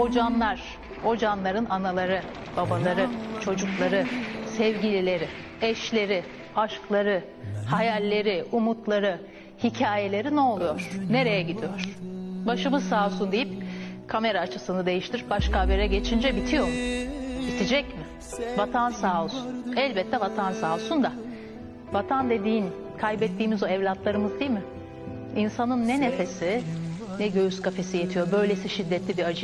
O canlar, o canların anaları, babaları, çocukları, sevgilileri, eşleri, aşkları, hayalleri, umutları, hikayeleri ne oluyor? Nereye gidiyor? Başımız sağ olsun deyip kamera açısını değiştir, başka habere geçince bitiyor mu? Bitecek mi? Vatan sağ olsun. Elbette vatan sağ olsun da. Vatan dediğin kaybettiğimiz o evlatlarımız değil mi? İnsanın ne nefesi ne göğüs kafesi yetiyor böylesi şiddetli bir acı